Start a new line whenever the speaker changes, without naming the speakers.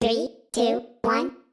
Three, two, one.